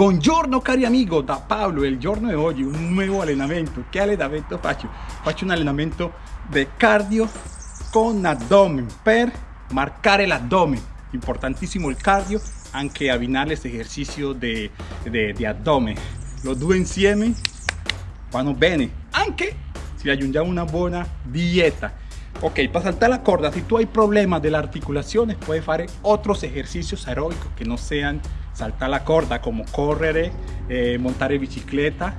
Buongiorno cari amigo, da Paolo, il giorno di oggi un nuovo allenamento. Che allenamento faccio? Faccio un allenamento di cardio con abdomen per marcare l'addome. Importantissimo il cardio, anche abbinare questo esercizio di, di, di addome. Lo due insieme vanno bene, anche se aggiungiamo una buona dieta. Ok, para saltar la corda, si tú hay problema de la articulación, puedes hacer otros ejercicios aeróbicos que no sean saltar la corda, como correr, eh, montar bicicleta,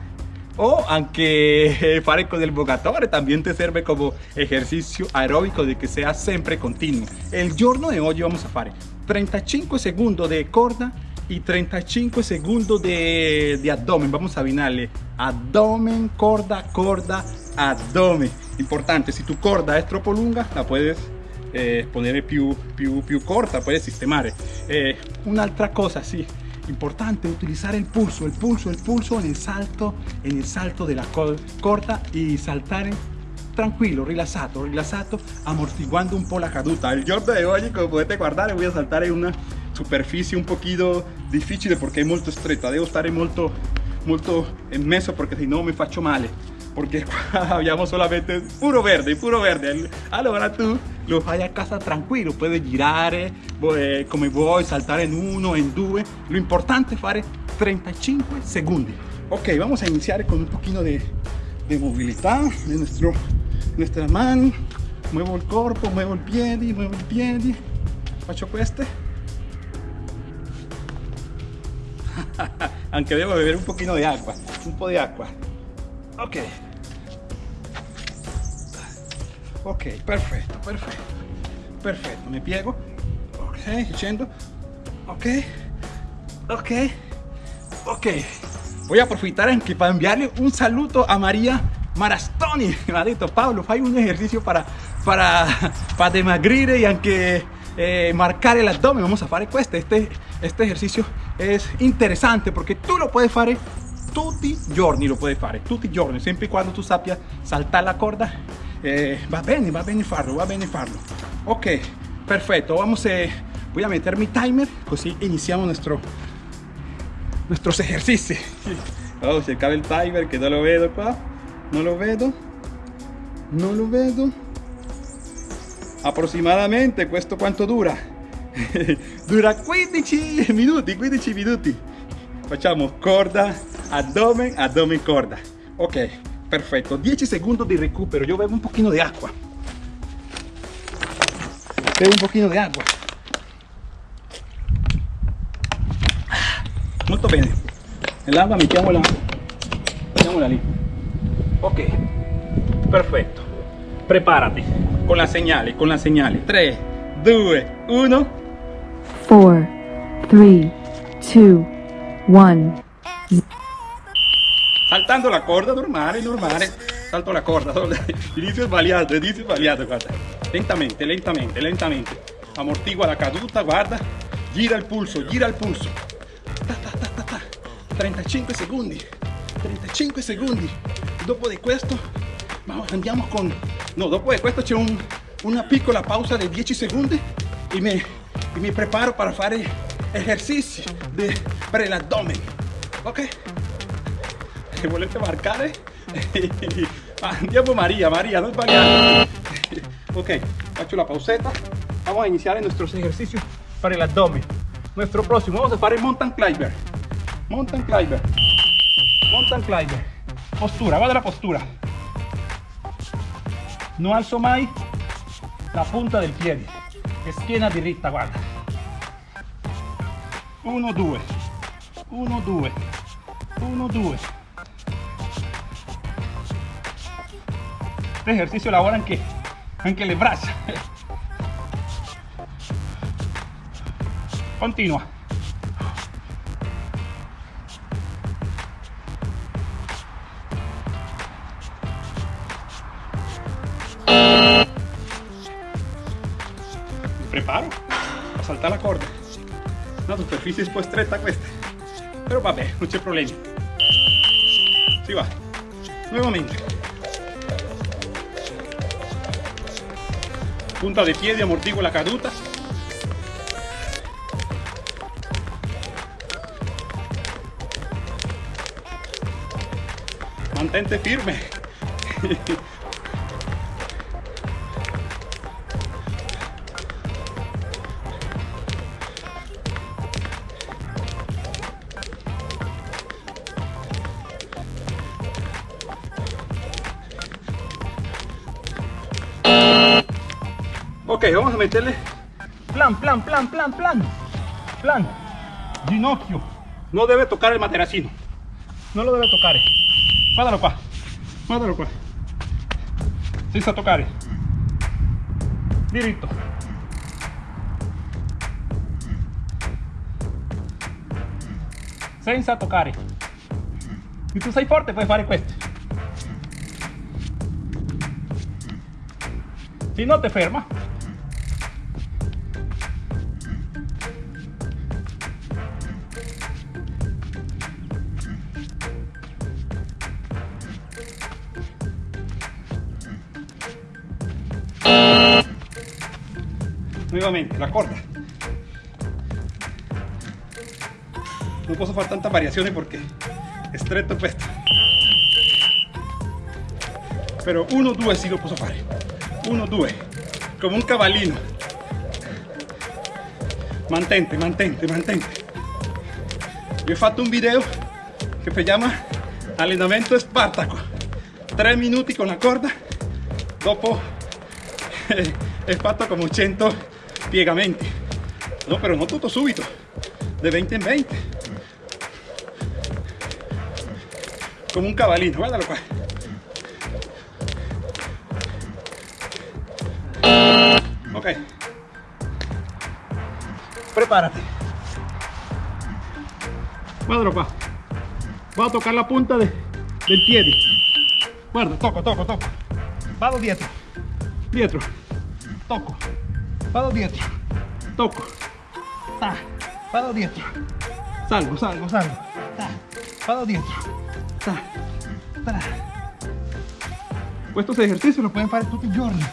o aunque fare con el bogatore también te sirve como ejercicio aeróbico de que sea siempre continuo. El giorno de hoy vamos a hacer 35 segundos de corda y 35 segundos de, de abdomen. Vamos a abbinarle abdomen, corda, corda, abdomen. Importante, si tu corda es troppo lunga, la puedes eh, poner più, più, più corta, puedes sistemare. Eh, un'altra cosa, sí, importante utilizar el pulso, el pulso, el pulso en el salto, en el salto de la corda y saltar tranquilo, rilasato, rilasato, amortiguando un po' la caduta. El giorno de hoy, como puedes guardar, voy a saltar en una superficie un poquito difficile perché è molto stretta, devo stare molto, molto mezzo perché se no mi faccio male. Porque habíamos solamente puro verde, puro verde. Allora tú lo fai a casa tranquilo, puedes girar eh, come vuoi, saltar en uno, en due. Lo importante es fare 35 segundos. Ok, vamos a iniciar con un poquito de, de movilidad de nuestra mano. Muevo el cuerpo, muevo el piedi, muevo el piedi. Faccio queste. Aunque debo beber un poquito de agua, un po' de agua. Ok. Ok, perfecto, perfecto. Perfecto, me piego. Ok, scendo. Ok. Ok. Ok. Voy a aprovechar anche para enviarle un saludo a María Marastoni. Ha dicho, Pablo, fai un ejercicio para, para, para demagrir y aunque eh, marcar el abdomen. Vamos a hacer este. este, este ejercicio es interesante porque tú lo puedes hacer tutti giorni lo puoi fare tutti giorni sempre quando tu sappia saltare la corda eh, va bene va bene farlo va bene farlo ok perfetto vamos a voy a meter mi timer così iniziamo nuestro nuestros ejercicios. Vamos a cercare il timer che non lo vedo qua non lo vedo non lo vedo aproximadamente questo quanto dura dura 15 minuti 15 minuti. Facciamo corda abdomen abdomen corda. Ok perfecto. 10 segundos de recupero. Yo bebo un poquito de agua. Bebo un poquito de agua. Molto bene nell'acqua mettiamola mettiamola lì ok. Perfetto prepárate. Con la señal con la señal 3 2 1 4 3 2 1 saltando la corda normale normale. Salto la corda inizio sbagliato inizio sbagliato guarda. Lentamente lentamente lentamente. Amortigua la caduta guarda. Gira il pulso gira il pulso. Ta, ta, ta, 35 secondi 35 secondi dopo di questo andiamo con no dopo di questo c'è un, una piccola pausa di 10 secondi e mi, e mi preparo per fare esercizi de, per l'addome ok che volete marcare andiamo María María no sbagliare ok faccio la pauseta. Vamos a iniciar nuestros ejercicios para el abdomen. Nuestro próximo vamos a hacer mountain climber. Mountain climber. Mountain climber. Postura va la postura. No alzo mai la punta del piede schiena diritta guarda 1 2 1 2 1 2 este ejercicio lavora anche, anche le braccia continua mi preparo a saltar la corda. Una superficie un po' stretta questa però vabbè non c'è problemi si va. Nuovamente punta de pie, de amortigua la caduta. Mantente firme. Ok, vamos a meterle plan, plan, plan, plan, plan, plan. Ginocchio. No debe tocar el materacino. No lo debe tocar. Guardalo qua. Guardalo qua. Senza toccare. Diritto. Senza toccare. Se tu sei forte puoi fare questo. Se no te ferma. La corta. No puedo fare tantas variaciones porque è stretto questo. Pero uno, due sì lo posso fare. Uno, due. Come un cavallino. Mantente, mantente, mantente. Vi ho fatto un video che si chiama allenamento Spartaco. 3 minuti con la corda. Dopo he fatto come 100 piegamenti. No, pero no tutto subito. De 20 en 20. Como un cabalino, guárdalo qua. Ok. Prepárate. Guárdalo qua. Voy a tocar la punta de, del pie. Guarda, toco, toco, toco. Vado dietro. Dietro. Toco. Vado dietro. Toco. Ta. Vado dietro. Salgo, salgo, salgo. Ta. Vado dietro. Ta. Ta. Estos ejercicios los pueden hacer tutti i giorni.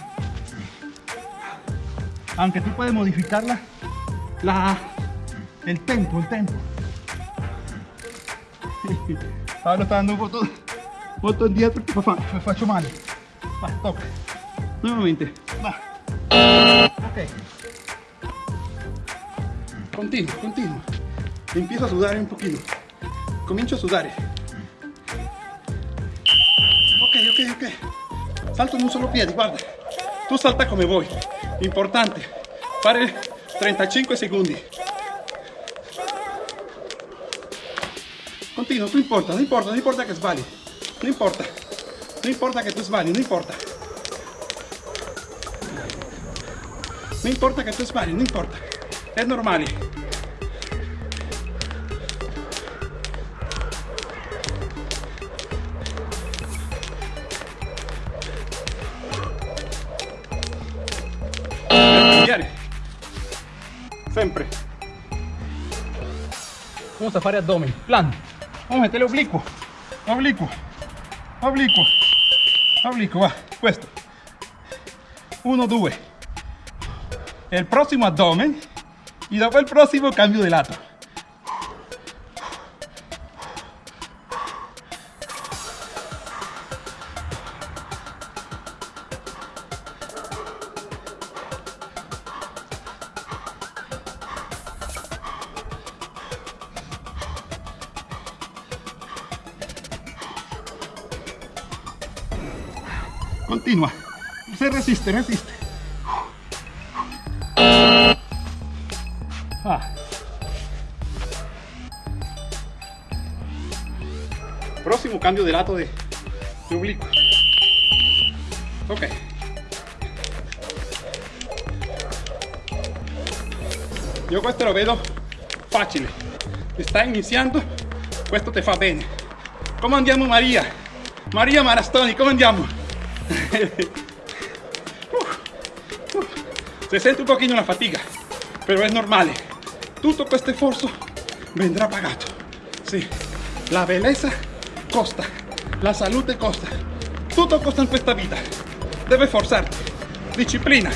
Aunque tú puedes modificar la, la, el tempo, el tempo. Pablo está dando un poco molto indietro che fa, mi faccio male. Va, tocca. Nuevamente. Continuo, continuo. Empiezo a sudar un poquito. Comincio a sudar. Ok, ok, ok. Salto en un solo piede, guarda. Tu salta come vuoi. Importante. Fare 35 secondi. Continuo, non importa, non importa, non importa che sbagli. Non importa. Non importa che tu sbagli, non importa. Non importa che tu sbagli, non importa. È normale. cambiare. Sempre. Vamos a fare abdomen. Plan. Vamos a meterle oblicuo. Oblicuo. Oblicuo. Oblicuo, va. Questo. Uno, due. El próximo abdomen. Y dopo il prossimo cambio di lato. Continua. Se resiste, resiste. Cambio de lato de, de oblicuo. Ok. Io questo lo vedo facile. Sta iniziando, questo te fa bene. Come andiamo Maria? Maria Marastoni, come andiamo? Se sente un pochino la fatica, pero es normal. Todo este esfuerzo vendrá pagado. Sí, la belleza costa, la salud te costa. Todo costa en esta vida. Debes forzarte. Disciplina,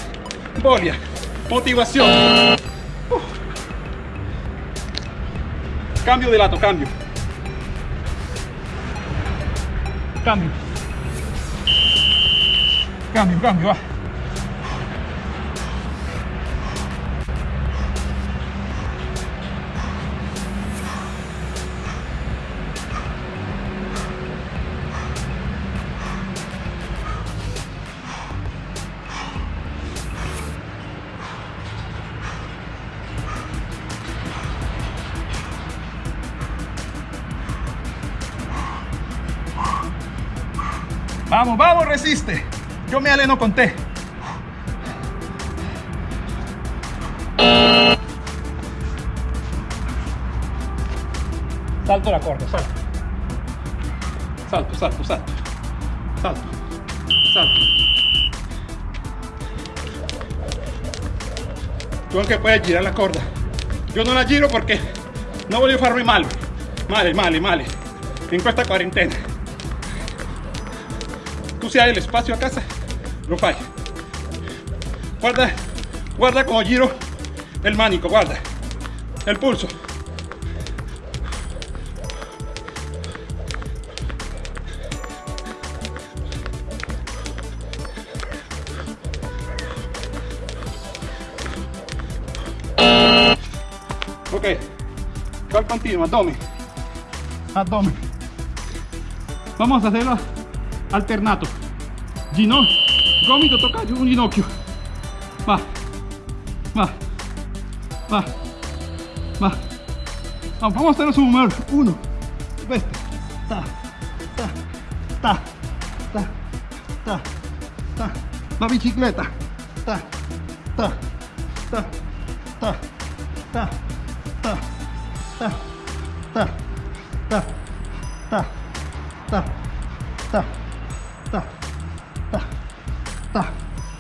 bolia, motivación. Cambio de lato, cambio. Cambio. Cambio, cambio, va. Vamos, vamos, resiste. Yo me aleno con té. Salto la corda, salto. Salto, salto, salto. Salto. Salto. Tú aunque puedes girar la corda. Yo no la giro porque no voglio farmi male. Male, male, male. En questa quarantena. Hai el espacio a casa, lo fai. Guarda, guarda como giro el manico, guarda. El pulso. Ok, ¿cuál continua? Abdomen. Abdomen. Vamos a hacerlo alternato. Gino, gomito toca un ginocchio. Va, va, va, va. Vamos a hacerlo su número. Uno, este. Ta, ta, ta, ta, ta, ta. La bicicleta. Ta, ta, ta, ta, ta, ta, ta, ta, ta, ta, ta, ta,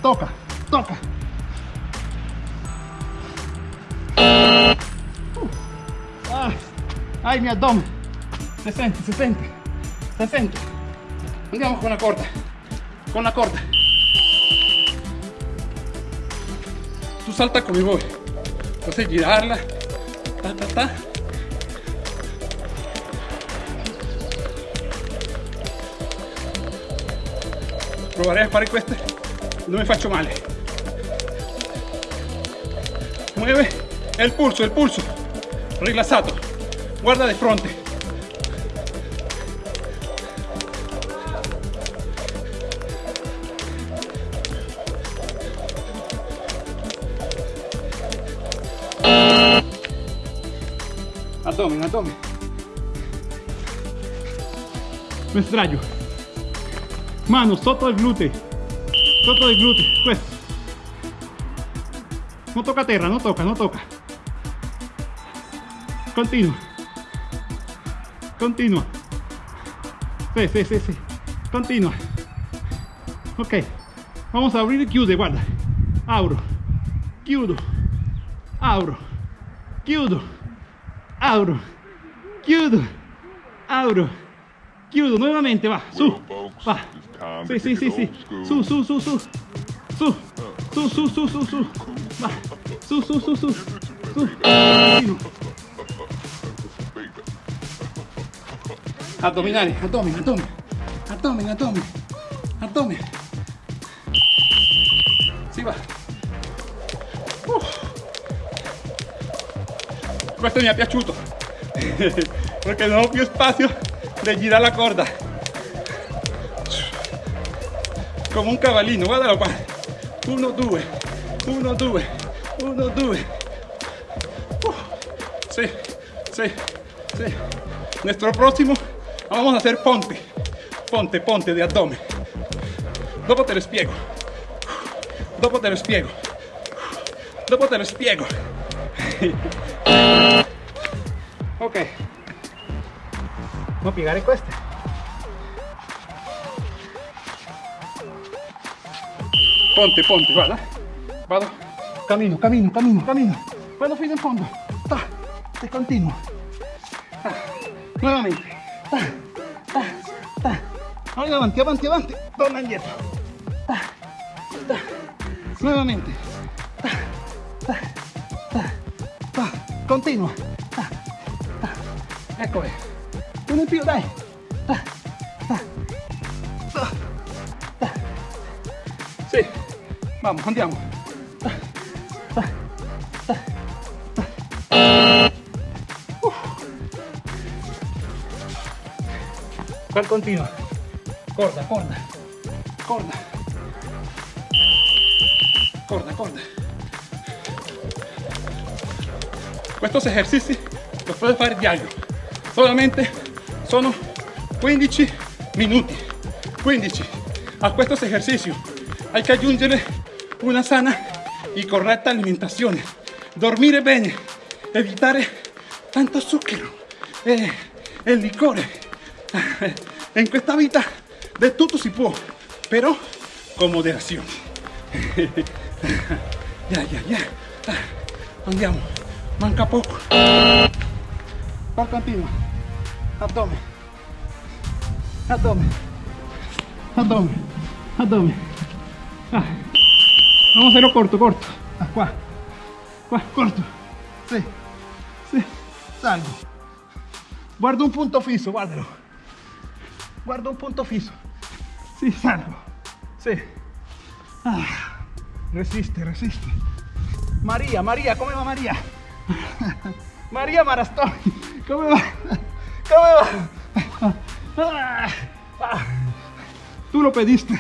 toca, toca. Uh, Ay, ay, mi abdomen. Se sente, se sente, se sente. Andiamo con la corda, con la corda. Tú salta come vuoi. Entonces girarla. Ta, ta, ta. Proverei a fare queste. Mi faccio male. Mueve el pulso, el pulso. Rilassato. Guarda de fronte. Abdomen, abdomen. Me sdraio. Manos, todo el glúteo. Todo el glúteo, pues. No toca tierra, no toca, no toca. Continua. Continua. Sí, sí, sí, sí. Continua. Ok. Vamos a abrir Q de guarda. Abro. Chiudo. Abro. Chiudo. Abro. Chiudo. Abro. Chiudo. Nuevamente, va. Su. Va. Sí, sí, sí, sí. Su, su, su, su. Su. Su, su, su, su, su. Va. Su, su, su, su. Su. Addominali, abdomen, abdomen, abdomen, abdomen, abdomen. Si va. Questo mi è piaciuto perché non ho più spazio di girare la corda. Come un cavallino, guardalo qua. 1, 2, 1, 2, 1, 2. Sí, sí, sí. Nuestro próximo vamos a hacer ponte, ponte, ponte de abdomen. Dopo te lo spiego. Dopo te lo spiego. Dopo te lo spiego. ok. Voy a piegare queste. Ponte, ponte, guarda. Vado. Camino, camino, camino, camino. Vado fino in fondo. Ta, continuo. Ta. Nuevamente. Ta, ta, ta. Ahora avanti, avanti, avanti. Torna indietro. Ta, ta. Nuevamente. Ta, ta, ta, ta. Continua. Ta, ta. Ecco me pío, dai. Da, vamos, andiamo. Uh. Continua? Corda, corda, corda. Corda, corda. Estos ejercicios los puedes hacer diario. Solamente sono 15 minuti. 15. A estos ejercicios hay que aggiungere una sana y correcta alimentación. Dormire bene, evitare tanto zucchero, eh, el licore. En esta vida de todo si può, pero con moderación. ya, ya, ya. Andiamo, manca poco. Va continua. Abdomen. Abdomen. Abdomen. Abdomen. Ah. Vamos a hacerlo corto, corto. Ah. Qua, corto. Sí. Sí. Salgo. Guardo un punto fisso, guardalo. Guardo un punto fisso. Sí, salgo. Sí. Ah. Resiste, resiste. María, María, ¿cómo va María? María Marastón, ¿cómo va? Tú lo pediste.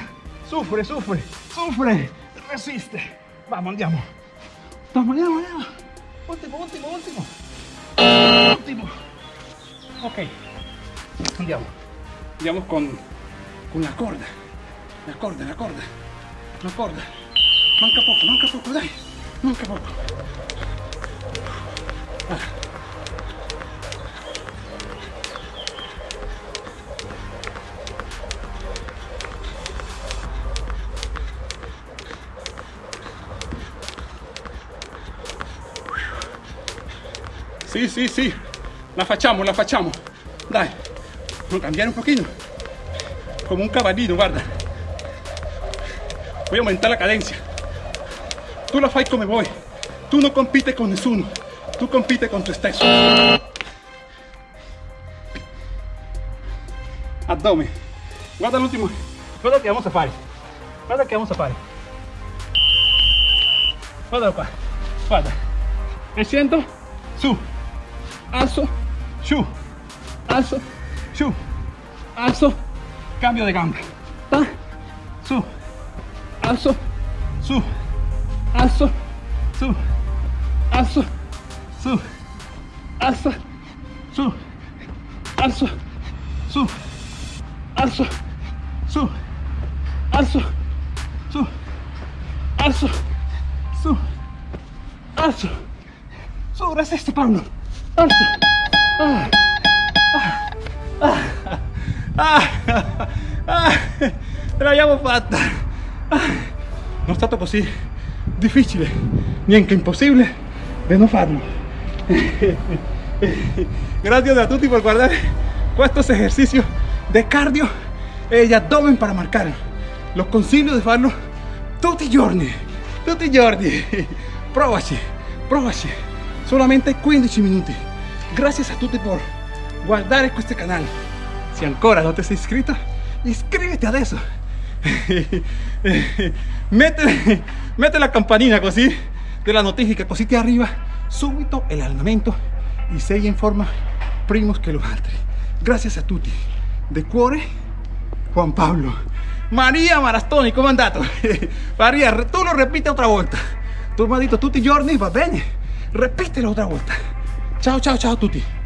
Sufre, sufre, sufre. Resiste. Vamos, andiamo. Vamos, andiamo, andiamo. Último, último, último. Último. Ok. Andiamo. Andiamo con, con la corda. La corda, la corda. La corda. Manca poco, manca poco, dai. Manca poco. Sí, sí, sí. La facciamo, la facciamo. Dai. A cambiare un pochino. Como un caballino, guarda. Voy a aumentar la cadencia. Tú la fai come vuoi. Tú no compites con nessuno. Tú compites con tu stesso. Abdomen. Guarda l'ultimo. Guarda che vamos a fare. Guarda che vamos a fare. Guardalo qua. Guarda. E scendo. Su. Alzo. Su. Alzo. Su. Alzo. Cambio de gamba. Ta. Su. Alzo. Su. Alzo. Su. Alzo. Su. Alza. Su. Alzo. Su. Alzo. Su. Alzo. Su. Alzo. Su. Alzo. Su. Resiste, Pablo. L'abbiamo fatta. Non è stato così difficile, neanche impossibile di non farlo. Gracias a tutti por guardar estos ejercicios de cardio e abdomen para marcar. Los consiglio di farlo tutti i giorni, tutti i giorni. Provaci, provaci. Solamente 15 minuti. Gracias a tutti por guardare questo canale. Si ancora non ti sei iscritto, iscriviti adesso. mete, mete la campanina così della notifica, così ti arriva subito el allenamento e sei in forma primos che lo altri. Gracias a tutti. De cuore, Juan Pablo. Maria Marastoni, è andato? Maria, tu lo ripeti otra volta. Tu mi hai detto tutti giorni, va bene? Ripetelo otra volta. Ciao ciao ciao a tutti.